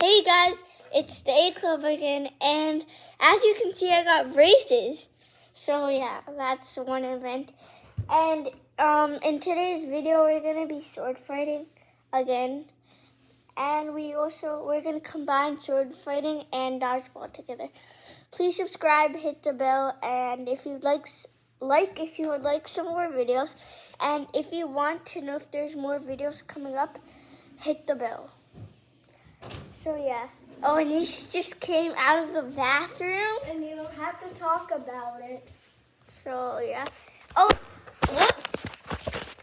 Hey guys, it's the A Club again, and as you can see, I got braces. So yeah, that's one event. And um, in today's video, we're gonna be sword fighting again, and we also we're gonna combine sword fighting and dodgeball together. Please subscribe, hit the bell, and if you'd like like if you would like some more videos, and if you want to know if there's more videos coming up, hit the bell. So yeah. Oh, and he just came out of the bathroom. And you don't have to talk about it. So yeah. Oh, whoops.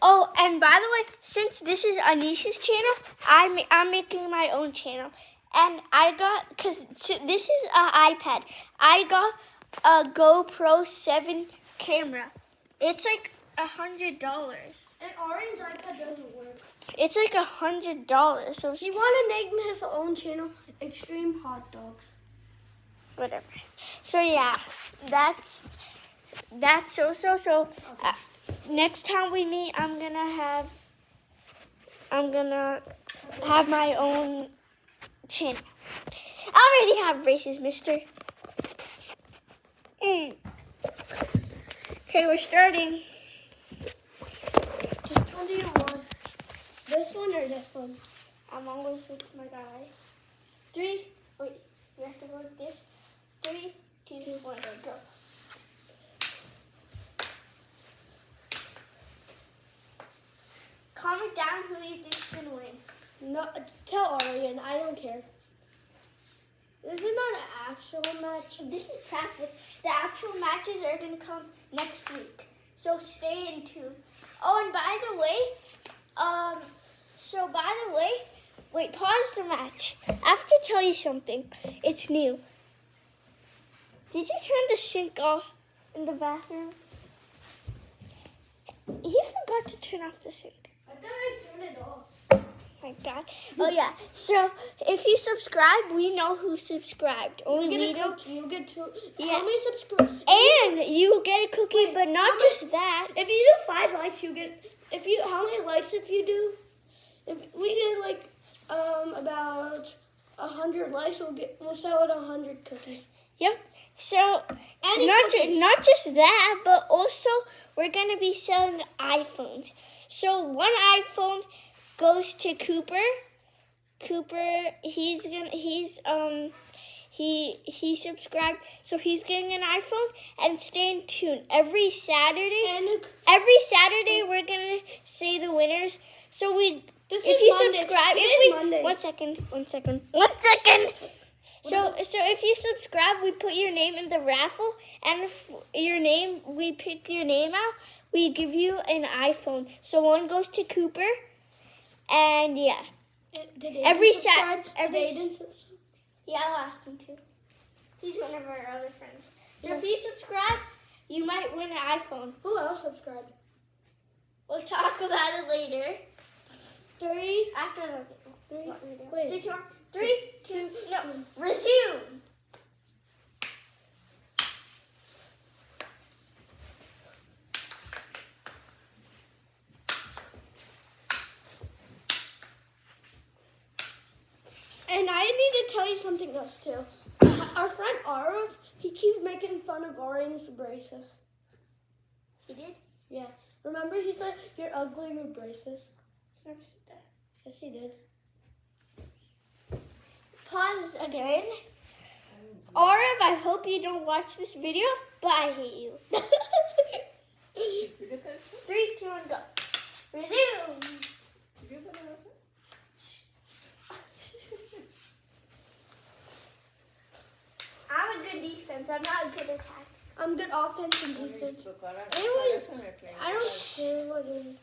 Oh, and by the way, since this is Anisha's channel, I'm I'm making my own channel, and I got because this is an iPad. I got a GoPro Seven camera. It's like a hundred dollars. And Orange iPad doesn't work. It's like a hundred dollars. So He want to name his own channel Extreme Hot Dogs. whatever. So yeah, that's that's so so so. Uh, next time we meet, I'm gonna have I'm gonna have my own channel. I already have braces, Mister. Mm. Okay, we're starting. Just which do you want? This one or this one? I'm always with my guy. Three. Wait, you have to go with this. Three, two, one, go. Comment down who you think's gonna win. No, tell Arian. I don't care. This is not an actual match. This is practice. The actual matches are gonna come next week. So stay in tune. Oh, and by the way, um, so by the way, wait, pause the match. I have to tell you something. It's new. Did you turn the sink off in the bathroom? He forgot to turn off the sink. I thought I turned it off. my God. Oh yeah. So if you subscribe, we know who subscribed. Only You get a cookie. You get two. Yeah. How many subscribe? And you get a cookie, Wait, but not just that. If you do five likes, you get. If you how many likes if you do? If we get like um about a hundred likes, we'll get we'll sell it a hundred cookies. Yep. So Any not ju- not just that, but also we're gonna be selling iPhones. So one iPhone goes to Cooper. Cooper, he's gonna he's um he he subscribed, so he's getting an iPhone. And stay tuned every Saturday. Every Saturday we're gonna say the winners. So we this if you Monday. subscribe, if we Monday. one second, one second, one second. So so if you subscribe, we put your name in the raffle, and if your name we pick your name out, we give you an iPhone. So one goes to Cooper, and yeah, every Sat- every- yeah, I'll ask him to. He's one of our other friends. So if you subscribe, you might win an iPhone. Who else subscribed? We'll talk about it later. After the. Three. Wait. Did you want- Three, two, no, resume. And I need to tell you something else too. Uh, our friend Arav, he keeps making fun of Arian's braces. He did. Yeah. Remember he said you're ugly with braces? Never said that. Yes, he did. Pause again. Arav, I hope you don't watch this video, but I hate you. Three, two, one, go. Resume. I'm a good defense. I'm not a good attack. I'm good offense and defense. Anyways, I don't care what it is.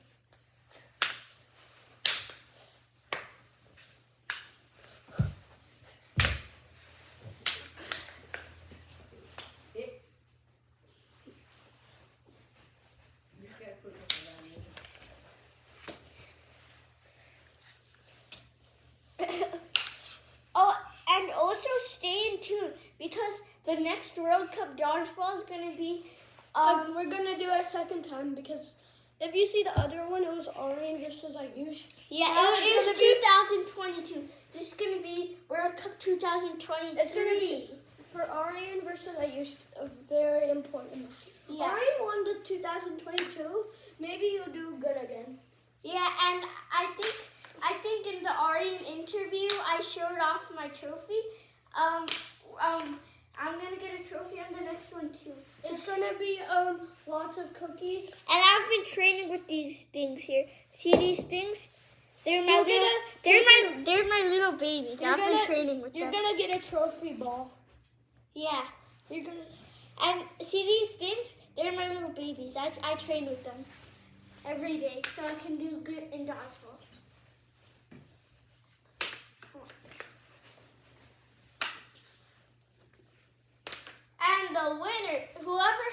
oh, and also stay in tune because the next World Cup dodgeball is going to be. Um, we're gonna do it a second time because If you see the other one, it was Ari versus Ayush. Yeah, Now it, it was gonna 2022. This is gonna be World Cup 2023. It's gonna be for Arian versus Ayush a very important match. Yeah. Arian won the 2022. Maybe you'll do good again. Yeah, and I think I think in the Arian interview I showed off my trophy. Um, um, I'm gonna get a trophy on the next one too. It's So- gonna be um lots of cookies. and I've been training with these things here. See these things? They're my You're little. gonna- they're my. They're my little babies. You're I've been gonna- training with them. You're gonna get a trophy ball. Yeah. You're gonna. And see these things? They're my little babies. I, I train with them every day so I can do good in dodgeball. And the winner, whoever,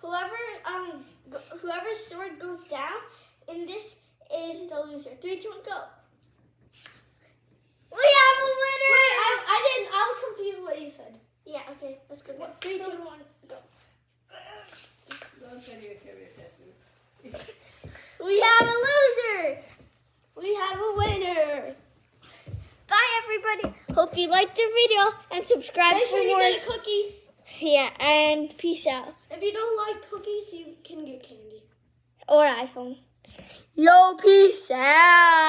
whoever, um, whoever's sword goes down and this is the loser. Three, two, one, go. We have a winner. Wait, I, I didn't. I was confused what you said. Yeah. Okay. Let's go. Three, two, one, go. We have a loser. We have a winner. Bye, everybody. Hope you liked the video and subscribe Make for sure you more. get a cookie. Yeah, and peace out. If you don't like cookies, you can get candy. Or iPhone. Yo, peace out.